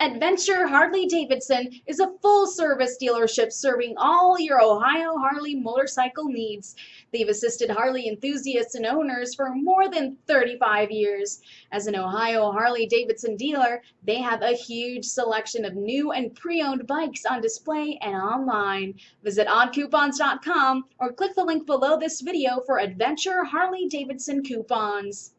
Adventure Harley Davidson is a full service dealership serving all your Ohio Harley motorcycle needs. They've assisted Harley enthusiasts and owners for more than 35 years. As an Ohio Harley Davidson dealer, they have a huge selection of new and pre owned bikes on display and online. Visit oddcoupons.com or click the link below this video for Adventure Harley Davidson coupons.